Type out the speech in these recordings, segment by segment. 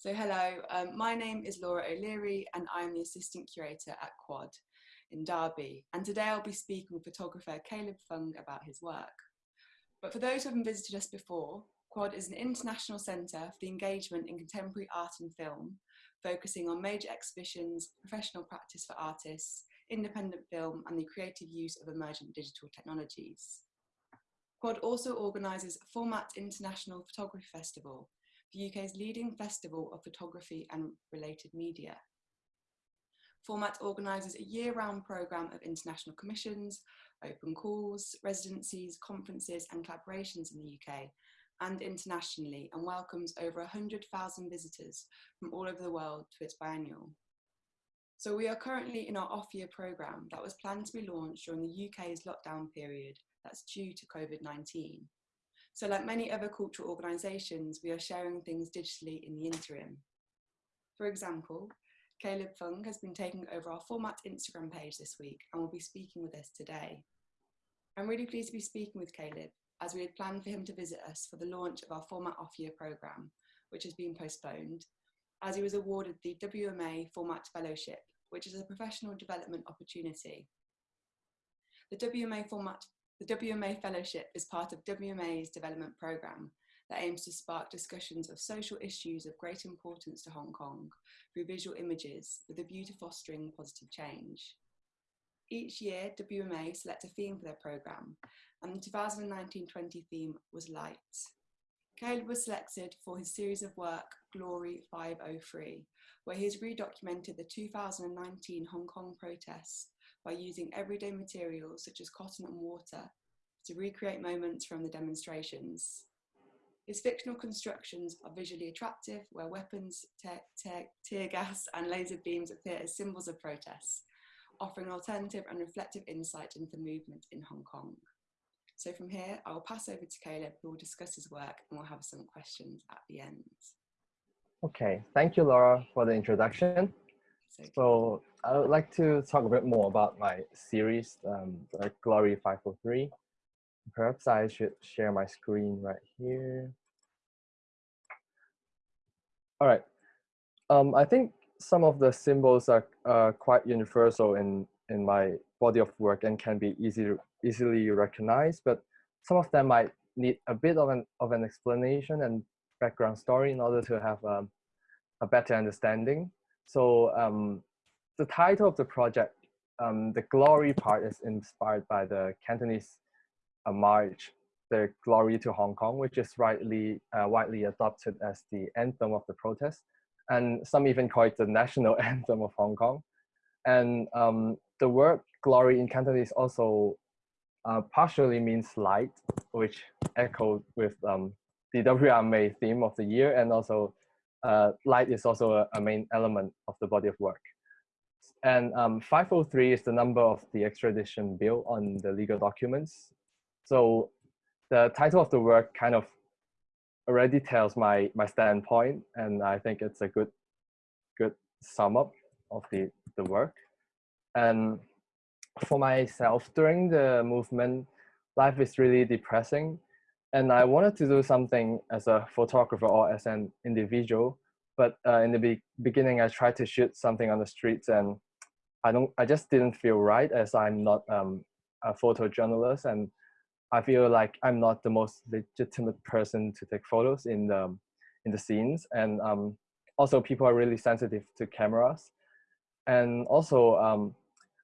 So hello, um, my name is Laura O'Leary and I'm the Assistant Curator at Quad in Derby. And today I'll be speaking with photographer Caleb Fung about his work. But for those who haven't visited us before, Quad is an international centre for the engagement in contemporary art and film, focusing on major exhibitions, professional practice for artists, independent film and the creative use of emergent digital technologies. Quad also organises Format International Photography Festival, the UK's leading festival of photography and related media. Format organises a year-round programme of international commissions, open calls, residencies, conferences and collaborations in the UK and internationally and welcomes over 100,000 visitors from all over the world to its biennial. So we are currently in our off-year programme that was planned to be launched during the UK's lockdown period that's due to COVID-19. So like many other cultural organisations, we are sharing things digitally in the interim. For example, Caleb Fung has been taking over our Format Instagram page this week and will be speaking with us today. I'm really pleased to be speaking with Caleb as we had planned for him to visit us for the launch of our Format Off-Year programme, which has been postponed, as he was awarded the WMA Format Fellowship, which is a professional development opportunity. The WMA Format the WMA Fellowship is part of WMA's development programme that aims to spark discussions of social issues of great importance to Hong Kong through visual images with a view to fostering positive change. Each year, WMA select a theme for their programme, and the 2019-20 theme was Light. Caleb was selected for his series of work, Glory 503, where he has redocumented the 2019 Hong Kong protests by using everyday materials such as cotton and water to recreate moments from the demonstrations. His fictional constructions are visually attractive, where weapons, tear gas and laser beams appear as symbols of protest, offering alternative and reflective insight into the movement in Hong Kong. So from here, I will pass over to Caleb, who will discuss his work and we'll have some questions at the end. Okay, thank you, Laura, for the introduction. So I would like to talk a bit more about my series, um, Glory 503. Perhaps I should share my screen right here. All right. Um, I think some of the symbols are uh, quite universal in, in my body of work and can be easy, easily recognized, but some of them might need a bit of an, of an explanation and background story in order to have um, a better understanding. So um, the title of the project, um, the glory part is inspired by the Cantonese uh, march, the glory to Hong Kong, which is rightly, uh, widely adopted as the anthem of the protest. And some even call it the national anthem of Hong Kong. And um, the word glory in Cantonese also uh, partially means light, which echoed with um, the WMA theme of the year and also uh, light is also a, a, main element of the body of work. And um, 503 is the number of the extradition bill on the legal documents. So the title of the work kind of already tells my, my standpoint, and I think it's a good, good sum up of the, the work. And for myself, during the movement, life is really depressing and I wanted to do something as a photographer or as an individual. But uh, in the be beginning, I tried to shoot something on the streets, and I don't. I just didn't feel right as I'm not um, a photojournalist, and I feel like I'm not the most legitimate person to take photos in the in the scenes. And um, also, people are really sensitive to cameras, and also. Um,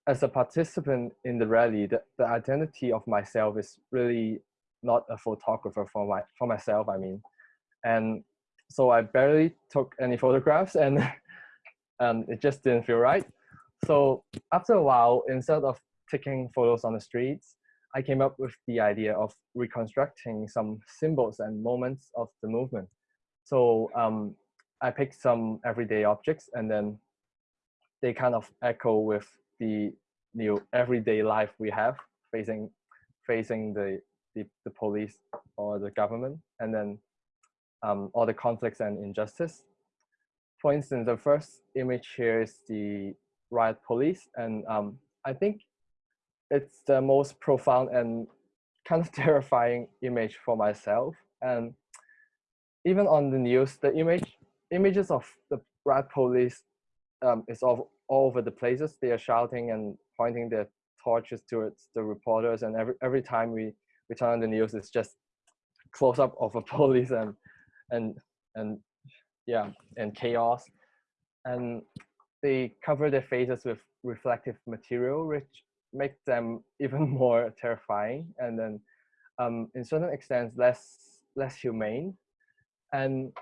as a participant in the rally, the, the identity of myself is really not a photographer for my for myself. I mean, and so I barely took any photographs, and and it just didn't feel right. So after a while, instead of taking photos on the streets, I came up with the idea of reconstructing some symbols and moments of the movement. So um, I picked some everyday objects, and then they kind of echo with the new everyday life we have facing facing the the, the police or the government, and then um, all the conflicts and injustice. For instance, the first image here is the riot police, and um, I think it's the most profound and kind of terrifying image for myself. And even on the news, the image images of the riot police um, is all, all over the places. They are shouting and pointing their torches towards the reporters, and every every time we we turn on the news, it's just close up of a police and and and yeah and chaos, and they cover their faces with reflective material, which make them even more terrifying, and then um, in certain extents less less humane. And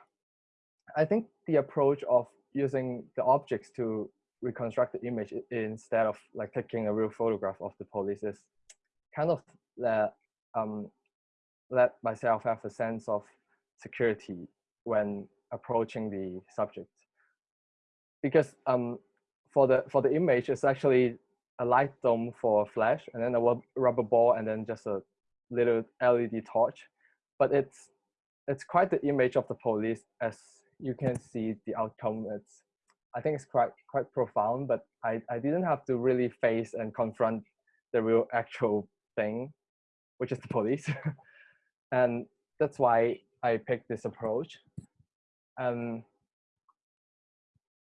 I think the approach of using the objects to reconstruct the image instead of like taking a real photograph of the police is kind of let, um, let myself have a sense of security when approaching the subject. Because um, for the for the image, it's actually a light dome for a flash, and then a rubber ball, and then just a little LED torch. But it's it's quite the image of the police as you can see the outcome. It's I think it's quite quite profound, but I, I didn't have to really face and confront the real actual thing, which is the police. and that's why I picked this approach. Um,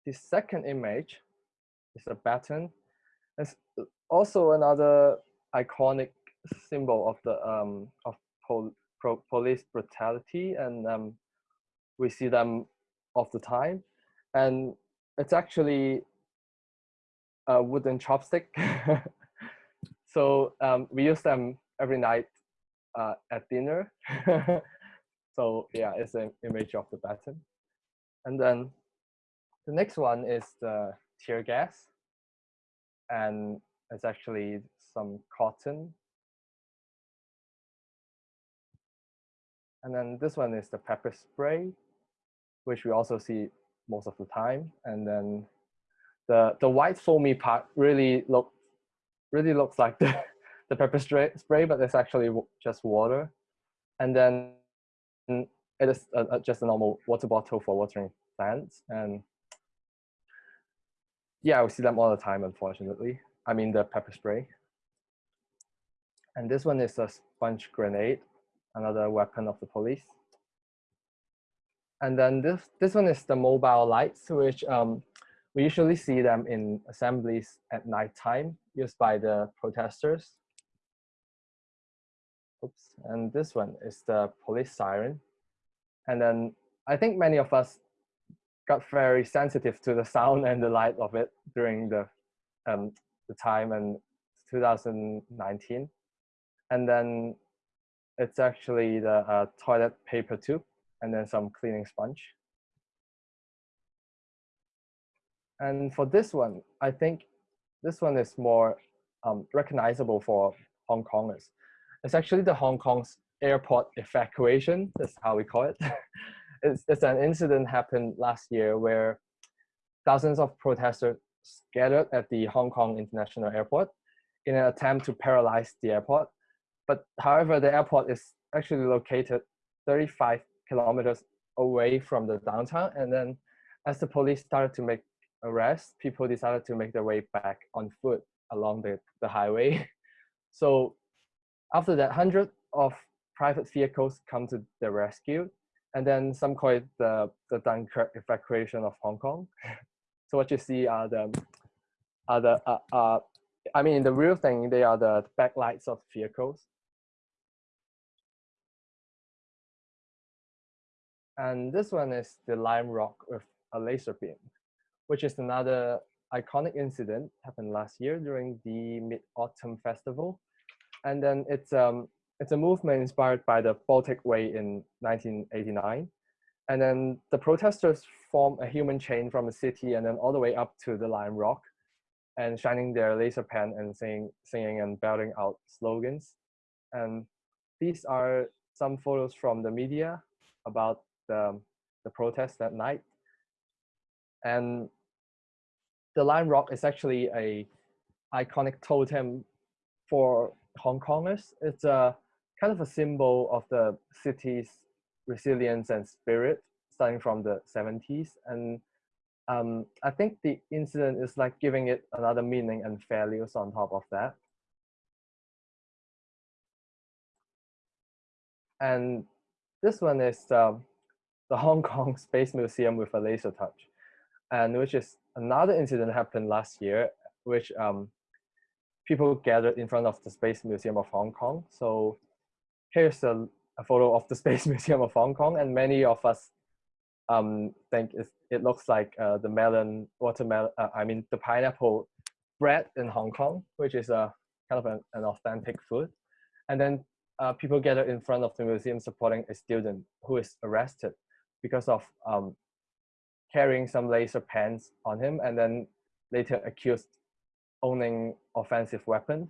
the second image is a baton. It's also another iconic symbol of the um, of pol police brutality, and um, we see them all the time. And it's actually a wooden chopstick. so um, we use them every night uh, at dinner. so yeah, it's an image of the baton. And then the next one is the tear gas. And it's actually some cotton. And then this one is the pepper spray, which we also see most of the time. And then the, the white foamy part really look really looks like the, the pepper spray, spray, but it's actually just water. And then it is just a normal water bottle for watering plants. And yeah, we see them all the time, unfortunately. I mean the pepper spray. And this one is a sponge grenade, another weapon of the police. And then this, this one is the mobile lights, which um, we usually see them in assemblies at nighttime used by the protesters. Oops. And this one is the police siren. And then I think many of us got very sensitive to the sound and the light of it during the um, the time in 2019. And then it's actually the uh, toilet paper tube and then some cleaning sponge. And for this one, I think this one is more um, recognizable for Hong Kongers. It's actually the Hong Kong's airport evacuation, that's how we call it. it's, it's an incident happened last year where thousands of protesters gathered at the Hong Kong International Airport in an attempt to paralyze the airport. But however, the airport is actually located 35 kilometers away from the downtown. And then as the police started to make arrests, people decided to make their way back on foot along the, the highway. So after that, hundreds of private vehicles come to the rescue. And then some call it the, the Dunkirk evacuation of Hong Kong. so what you see are the, are the uh, uh, I mean, the real thing, they are the backlights of vehicles. And this one is the Lion Rock with a laser beam, which is another iconic incident happened last year during the Mid-Autumn Festival. And then it's, um, it's a movement inspired by the Baltic Way in 1989. And then the protesters form a human chain from the city and then all the way up to the Lion Rock and shining their laser pen and singing, singing and belting out slogans. And these are some photos from the media about the, the protest that night. And the Lion Rock is actually a iconic totem for Hong Kongers. It's a kind of a symbol of the city's resilience and spirit starting from the 70s. And um, I think the incident is like giving it another meaning and values on top of that. And this one is um, the Hong Kong Space Museum with a laser touch, and which is another incident happened last year, which um, people gathered in front of the Space Museum of Hong Kong. So here's a, a photo of the Space Museum of Hong Kong, and many of us um, think it looks like uh, the melon, watermelon, uh, I mean the pineapple bread in Hong Kong, which is a kind of an, an authentic food. And then uh, people gather in front of the museum supporting a student who is arrested because of um, carrying some laser pens on him and then later accused owning offensive weapon.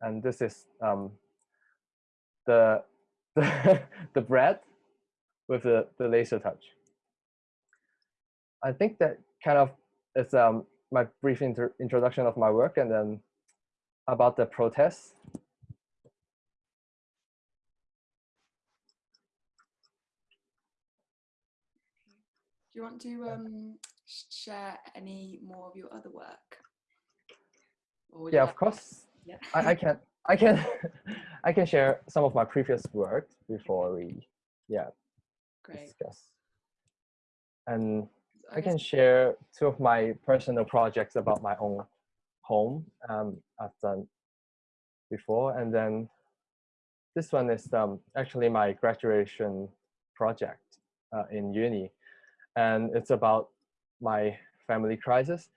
And this is um, the, the, the bread with the, the laser touch. I think that kind of is um, my brief introduction of my work and then about the protests. Do you want to um, share any more of your other work? Yeah, of course. Yeah. I, I can. I can. I can share some of my previous work before we, yeah, Great. discuss. And I can share two of my personal projects about my own home um, I've done before. And then this one is um, actually my graduation project uh, in uni. And it's about my family crisis.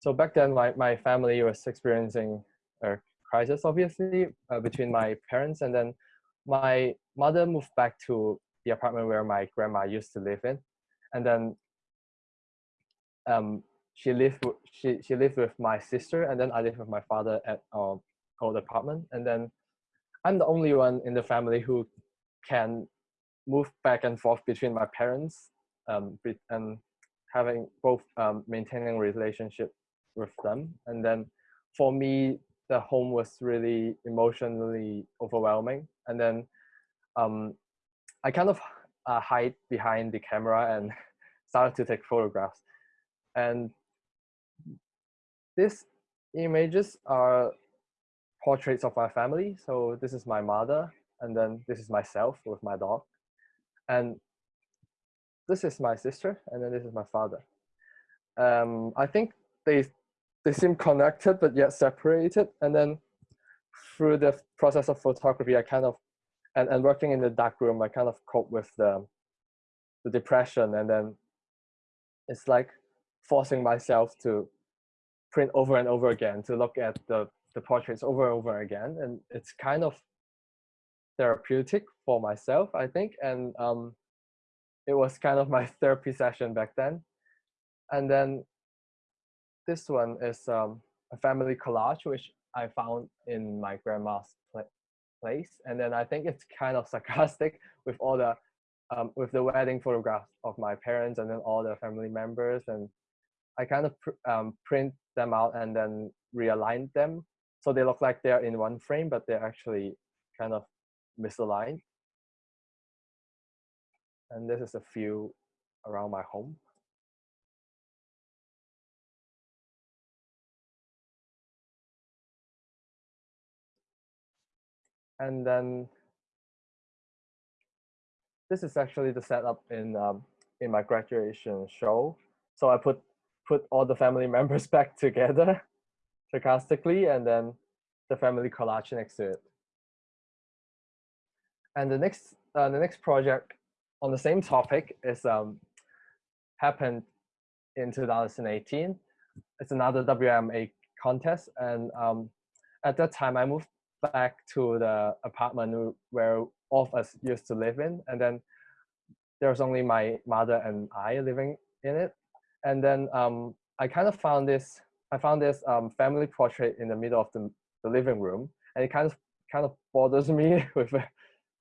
So back then, my, my family was experiencing a crisis, obviously, uh, between my parents. And then my mother moved back to the apartment where my grandma used to live in. And then um, she lived she she lived with my sister, and then I lived with my father at our old apartment. And then I'm the only one in the family who can move back and forth between my parents, um, and having both um, maintaining relationship with them. And then for me, the home was really emotionally overwhelming. And then um, I kind of uh, hide behind the camera and started to take photographs. And these images are portraits of my family. So this is my mother, and then this is myself with my dog. And this is my sister, and then this is my father. Um, I think they they seem connected but yet separated. And then through the process of photography, I kind of and, and working in the dark room, I kind of cope with the the depression, and then it's like forcing myself to print over and over again to look at the, the portraits over and over again. And it's kind of therapeutic for myself, I think. And um, it was kind of my therapy session back then. And then this one is um, a family collage, which I found in my grandma's place. And then I think it's kind of sarcastic with all the um, with the wedding photographs of my parents and then all the family members and I kind of pr um, print them out and then realign them so they look like they're in one frame, but they're actually kind of misaligned. And this is a few around my home. And then this is actually the setup in um, in my graduation show. So I put put all the family members back together sarcastically and then the family collage next to it. And the next uh, the next project on the same topic is um, happened in 2018. It's another WMA contest, and um, at that time I moved back to the apartment where all of us used to live in, and then there was only my mother and I living in it and then um, I kind of found this, I found this um, family portrait in the middle of the, the living room, and it kind of kind of bothers me with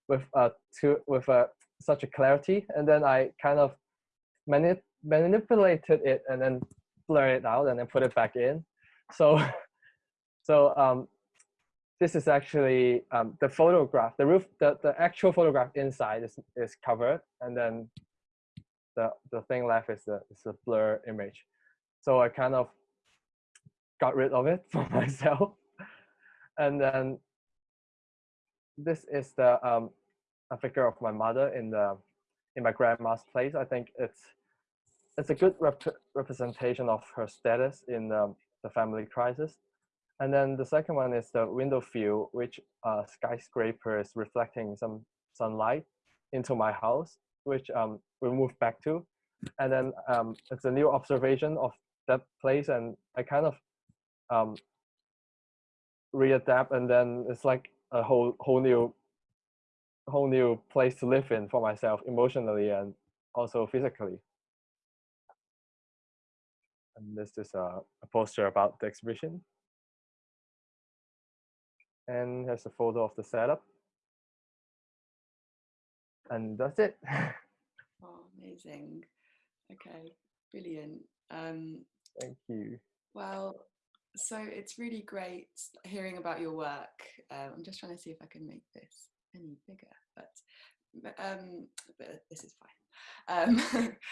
with uh to with a, such a clarity, and then I kind of manip manipulated it and then blur it out and then put it back in. So so um, this is actually um, the photograph, the roof, the, the actual photograph inside is, is covered and then the, the thing left is the, is a blur image. So I kind of got rid of it for myself. And then this is the um, a figure of my mother in the in my grandma's place. I think it's it's a good rep representation of her status in the, the family crisis. And then the second one is the window view, which uh, skyscraper is reflecting some sunlight into my house, which um, we moved back to. And then um, it's a new observation of that place, and I kind of um, readapt, and then it's like a whole whole new whole new place to live in for myself emotionally and also physically. And this is a, a poster about the exhibition. And here's a photo of the setup. And that's it. oh, amazing. Okay, brilliant. Um, Thank you. Well, so it's really great hearing about your work. Um, I'm just trying to see if I can make this any bigger, but, um, but this is fine. Um,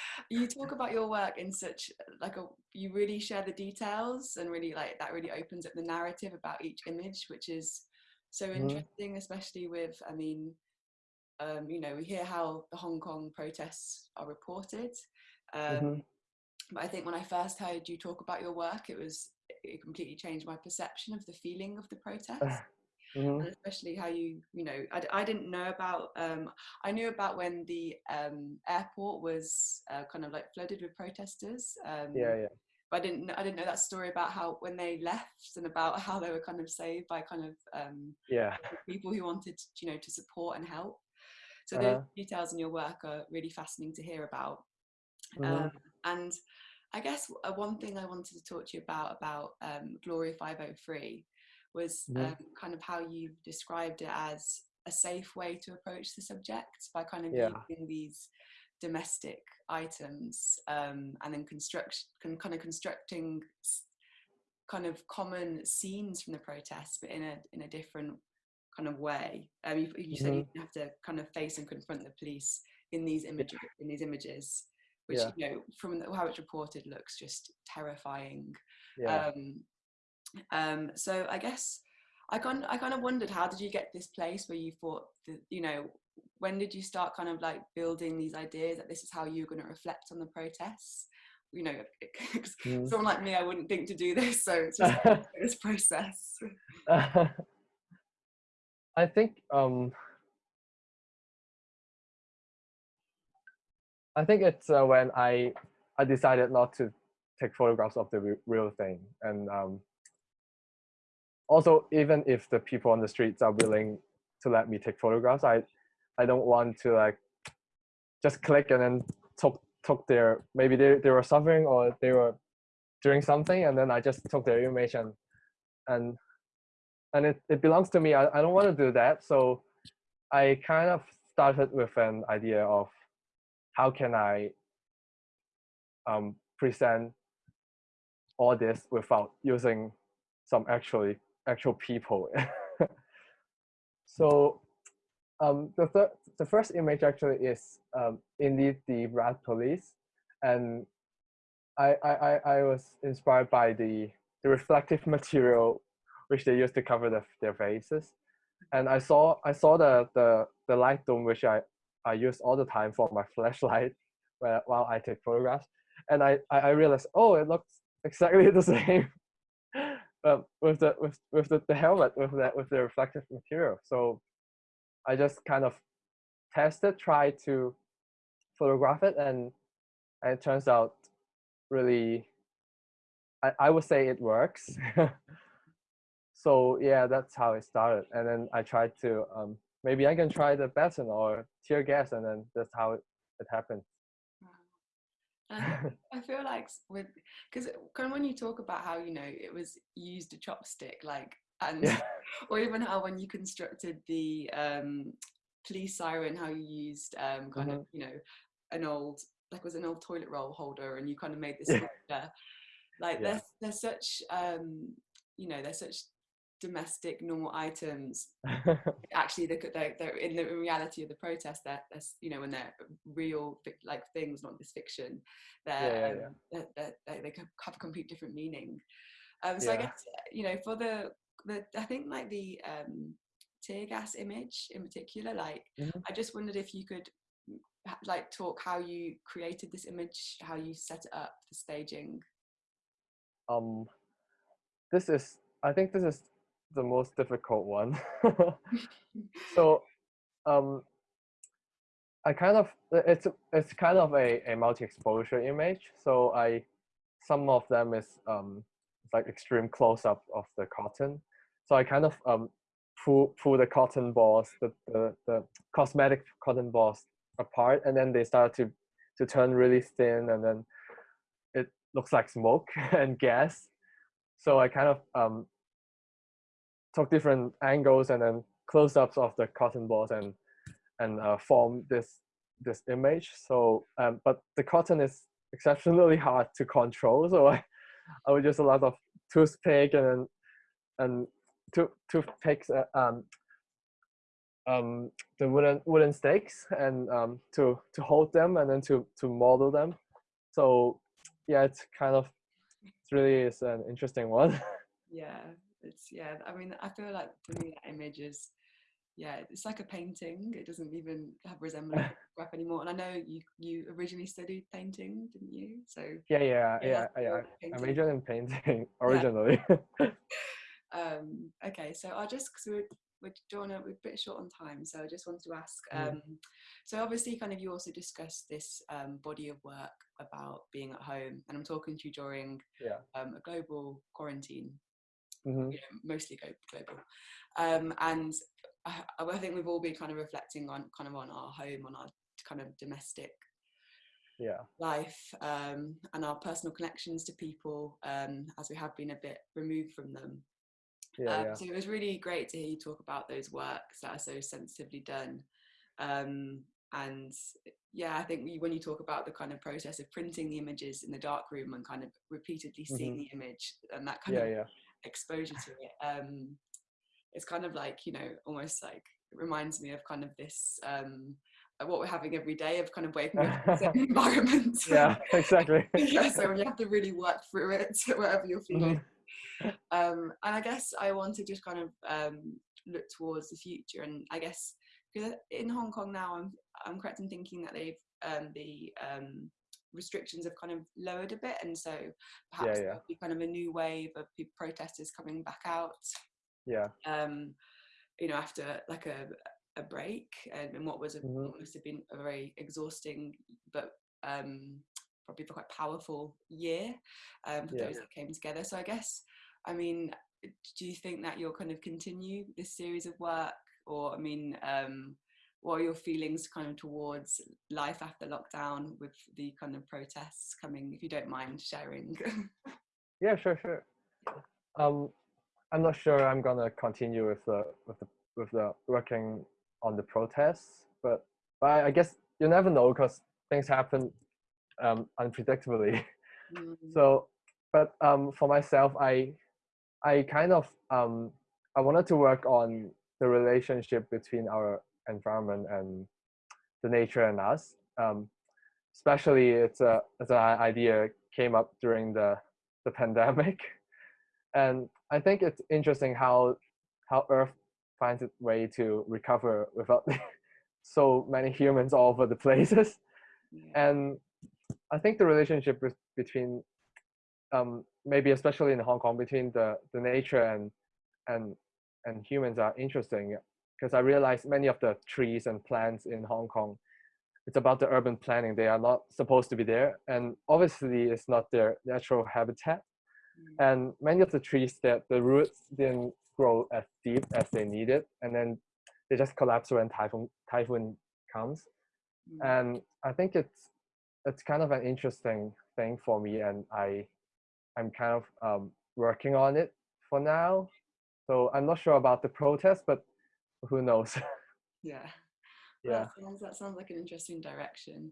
you talk about your work in such like a, you really share the details and really like that really opens up the narrative about each image, which is so mm-hmm. interesting, especially with, I mean, um, you know, we hear how the Hong Kong protests are reported. Um, mm-hmm. But I think when I first heard you talk about your work, it was, it completely changed my perception of the feeling of the protest. Mm-hmm. especially how you you know I, I didn't know about um, I knew about when the um, airport was uh, kind of like flooded with protesters um, yeah yeah but I didn't I didn't know that story about how when they left and about how they were kind of saved by kind of um, yeah people who wanted you know to support and help so uh-huh. those details in your work are really fascinating to hear about mm-hmm. um, and I guess uh, one thing I wanted to talk to you about about um, Glory 503 was mm-hmm. um, kind of how you described it as a safe way to approach the subject by kind of yeah. using these domestic items um, and then construct kind of constructing kind of common scenes from the protests but in a in a different kind of way um, you, you said mm-hmm. you have to kind of face and confront the police in these images in these images which yeah. you know from the, how it's reported looks just terrifying yeah. um, um, so I guess I kind I kind of wondered how did you get this place where you thought that you know when did you start kind of like building these ideas that this is how you're going to reflect on the protests you know mm. someone like me I wouldn't think to do this so it's just this process I think um I think it's uh, when I I decided not to take photographs of the real thing and um also even if the people on the streets are willing to let me take photographs i i don't want to like just click and then took took their maybe they, they were suffering or they were doing something and then i just took their image and and and it, it belongs to me. I, I don't want to do that. So i kind of started with an idea of how can i um, present all this without using some actually actual people. so um, the, third, the first image actually is um, indeed the rat police. And I, I, I was inspired by the, the reflective material which they used to cover the, their faces. And I saw I saw the, the, the light dome which I, I use all the time for my flashlight while I take photographs. And I, I realized, oh, it looks exactly the same um, with the with with the, the helmet with that with the reflective material. So I just kind of tested, tried to photograph it, and, and it turns out really. I, I would say it works. so yeah, that's how it started, and then I tried to um, maybe I can try the baton or tear gas, and then that's how it, it happened. I feel like with because kind of when you talk about how you know it was used a chopstick like and yeah. or even how when you constructed the um, police siren how you used um, kind mm-hmm. of you know an old like was an old toilet roll holder and you kind of made this yeah. like yeah. there's there's such um, you know there's such domestic normal items actually they're, they're, they're, in the reality of the protest that that's you know when they're real like things not this fiction they're, yeah, yeah, um, they're, they're, they have a complete different meaning um, so i guess you know for the the i think like the um tear gas image in particular. Like, Mhm. I just wondered if you could like talk how you created this image, how you set it up, the staging. Um, this is I think this is the most difficult one. so, um, I kind of it's it's kind of a, a multi-exposure image. So I some of them is um like extreme close-up of the cotton. So I kind of um pull pull the cotton balls, the, the, the cosmetic cotton balls apart and then they start to to turn really thin and then it looks like smoke and gas. So I kind of um took different angles and then close-ups of the cotton balls and and uh, form this this image. So um, but the cotton is exceptionally hard to control. So I I would use a lot of toothpick and and tooth toothpicks uh, um um the wooden wooden stakes and um to to hold them and then to to model them. So yeah, it's kind of it really is an interesting one. Yeah, it's yeah. I mean, I feel like for me that image is yeah, it's like a painting. It doesn't even have resemblance to photograph anymore. And I know you you originally studied painting, didn't you? So yeah, yeah, Yeah, yeah, yeah. I majored in painting originally. um, okay, so I'll just because we're we're drawing a, we're a bit short on time, so I just wanted to ask. Um, so obviously, kind of you also discussed this um, body of work about being at home, and I'm talking to you during yeah. um, a global quarantine hmm you know, mostly go global. Um, and I, I think we've all been kind of reflecting on kind of on our home, on our kind of domestic Yeah. life, um, and our personal connections to people, um, as we have been a bit removed from them. Yeah. um, yeah. So it was really great to hear you talk about those works that are so sensitively done. Um, and yeah, I think we, when you talk about the kind of process of printing the images in the dark room and kind of repeatedly seeing the image and that kind Yeah. of Yeah. Exposure to it um it's kind of like you know almost like it reminds me of kind of this um uh, what we're having every day of kind of waking up in the same environment Yeah. Exactly. yeah so you have to really work through it wherever you're feeling Mhm. um and i guess i want to just kind of um look towards the future and i guess because in hong kong now i'm i'm correct in thinking that they've um the um restrictions have kind of lowered a bit and so perhaps yeah. there'll be kind of a new wave of pe- protesters coming back out Yeah. um you know after like a a break and, and what was a, Mhm. what must have been a very exhausting but um probably quite powerful year um for Yeah. those that came together so i guess i mean do you think that you'll kind of continue this series of work or i mean um what are your feelings kind of towards life after lockdown with the kind of protests coming if you don't mind sharing Yeah. Sure. Sure. Um, I'm not sure I'm gonna continue with the with the with the working on the protests, but but I guess you never know because things happen um, unpredictably. Mm, so but um, for myself i i kind of um, i wanted to work on the relationship between our environment and the nature and us um, especially it's a it's an idea came up during the the pandemic. And i think it's interesting how how earth finds its way to recover without so many humans all over the places. Yeah. and I think the relationship with, between um, maybe especially in Hong Kong between the, the nature and and and humans are interesting because I realized many of the trees and plants in Hong Kong it's about the urban planning they are not supposed to be there and obviously it's not their natural habitat Mm. and many of the trees that the roots didn't grow as deep as they needed and then they just collapse when typhoon typhoon comes Mm. and I think it's it's kind of an interesting thing for me, and I I'm kind of um, working on it for now. So I'm not sure about the protest, but who knows? Yeah. Yeah, That sounds, that sounds like an interesting direction.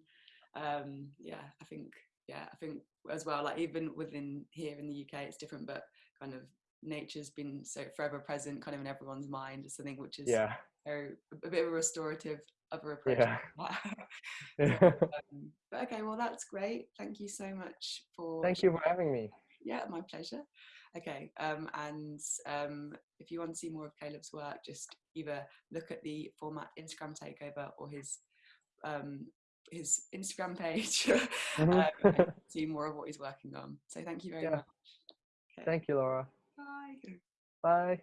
Um, yeah, I think, yeah, I think as well, like even within here in the UK, it's different, but kind of nature's been so forever present kind of in everyone's mind. It's something which is yeah, very, a bit of a restorative other approach. yeah. So, um, but okay, well, that's great. Thank you so much for Thank you for having me. yeah, my pleasure. Okay, um, and um, if you want to see more of Caleb's work, just either look at the format Instagram takeover or his um, his Instagram page um, and see more of what he's working on. So thank you very Yeah. much. Okay, Thank you, Laura. Bye. Bye.